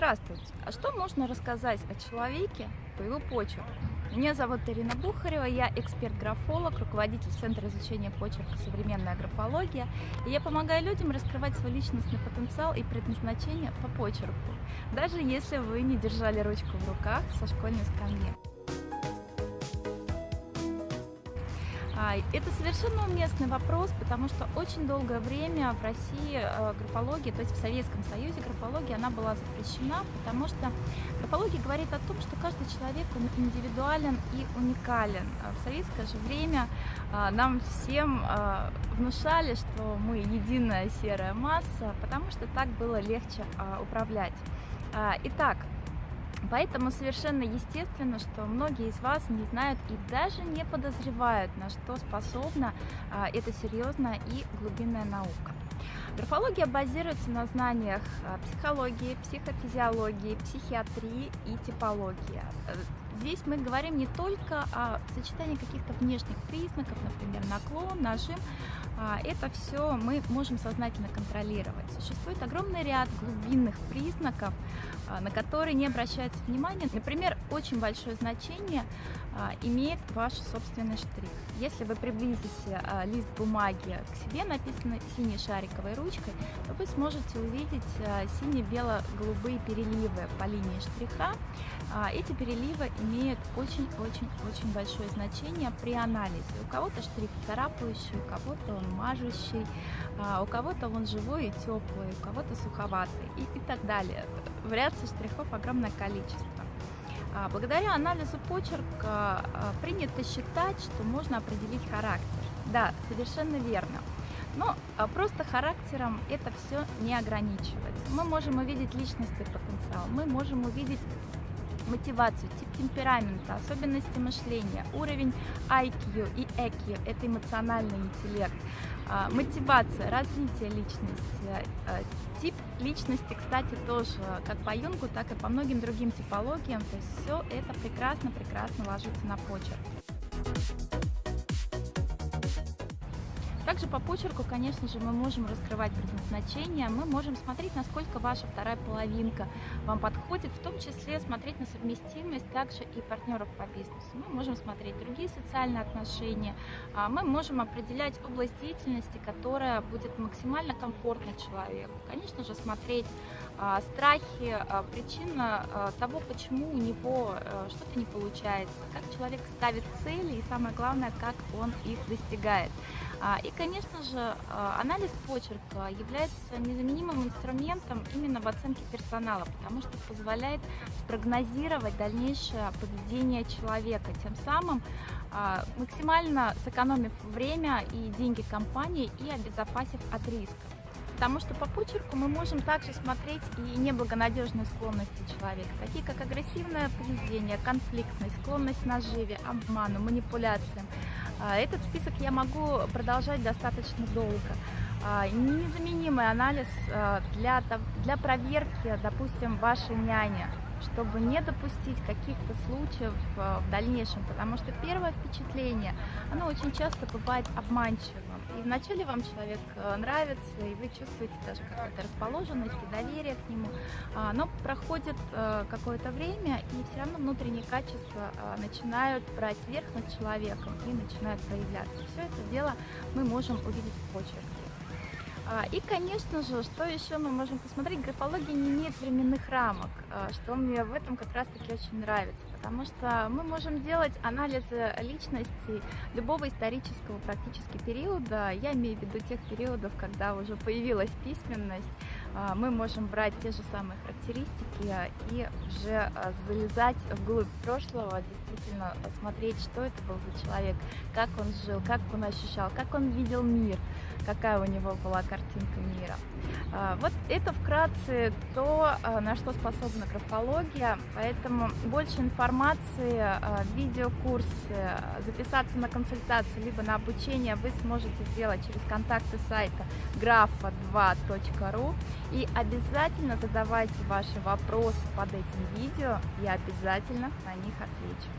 Здравствуйте! А что можно рассказать о человеке по его почерку? Меня зовут Ирина Бухарева, я эксперт-графолог, руководитель Центра изучения почерка «Современная графология». И я помогаю людям раскрывать свой личностный потенциал и предназначение по почерку, даже если вы не держали ручку в руках со школьной скамьи. Это совершенно уместный вопрос, потому что очень долгое время в России э, графология, то есть в Советском Союзе графология, она была запрещена, потому что графология говорит о том, что каждый человек он индивидуален и уникален. А в советское же время а, нам всем внушали, что мы единая серая масса, потому что так было легче управлять. Итак, Поэтому совершенно естественно, что многие из вас не знают и даже не подозревают, на что способна а, эта серьезная и глубинная наука. Графология базируется на знаниях а, психологии, психофизиологии, психиатрии и типологии. Здесь мы говорим не только о сочетании каких-то внешних признаков, например, наклон, нажим, а, это все мы можем сознательно контролировать. Существует огромный ряд глубинных признаков, а, на которые не обращается внимание. Например, очень большое значение а, имеет ваш собственный штрих. Если вы приблизите лист бумаги к себе, написано синей шариковой ручкой, вы сможете увидеть сине-бело-голубые переливы по линии штриха. Эти переливы имеют очень-очень-очень большое значение при анализе. У кого-то штрих царапающий, у кого-то он мажущий, а у кого-то он живой и теплый, у кого-то суховатый и, и так далее. Вариаций штрихов огромное количество. А, благодаря анализу почерка а, принято считать, что можно определить характер. Да, совершенно верно. Но просто характером это все не ограничивается. Мы можем увидеть личностный потенциал, мы можем увидеть мотивацию, тип темперамента, особенности мышления, уровень IQ и EQ – это эмоциональный интеллект, а, мотивация, развитие личности, а, тип личности, кстати, тоже как по Юнгу, так и по многим другим типологиям, то есть все это прекрасно-прекрасно ложится на почерк. Также по почерку, конечно же, мы можем раскрывать предназначение, мы можем смотреть, насколько ваша вторая половинка вам подходит, в том числе смотреть на совместимость также и партнеров по бизнесу. Мы можем смотреть другие социальные отношения, а мы можем определять область деятельности, которая будет максимально комфортна человеку. Конечно же, смотреть страхи, а, причина того, почему у него что-то не получается, как человек ставит цели и самое главное, как он их достигает. И, конечно же, анализ почерка является незаменимым инструментом именно в оценке персонала, потому что позволяет спрогнозировать дальнейшее поведение человека, тем самым максимально сэкономив время и деньги компании и обезопасив от риска. Потому что по почерку мы можем также смотреть и неблагонадежные склонности человека, такие как агрессивное поведение, конфликтность, склонность наживе, обману, манипуляциям. А, этот список я могу продолжать достаточно долго. А, незаменимый анализ а, для, для проверки, допустим, вашей няни, чтобы не допустить каких-то случаев в дальнейшем, потому что первое впечатление, оно очень часто бывает обманчивым. И вначале вам человек э, нравится, и вы чувствуете даже какую-то расположенность и доверие к нему, но проходит э, какое-то время, и все равно внутренние качества э, начинают брать верх над человеком и начинают проявляться. Все это дело мы можем увидеть в почерке. А, и, конечно же, что еще мы можем посмотреть, графология не имеет временных рамок, а, что мне в этом как раз-таки очень нравится, потому что мы можем делать анализы личности любого исторического практически периода, я имею в виду тех периодов, когда уже появилась письменность, мы можем брать те же самые характеристики и уже залезать вглубь прошлого, действительно смотреть, что это был за человек, как он жил, как он ощущал, как он видел мир, какая у него была картинка мира. А, вот это вкратце то, а, на что способна графология, поэтому больше информации, а, видеокурсы, записаться на консультацию, либо на обучение вы сможете сделать через контакты сайта grafa2.ru и обязательно задавайте ваши вопросы под этим видео, я обязательно на них отвечу.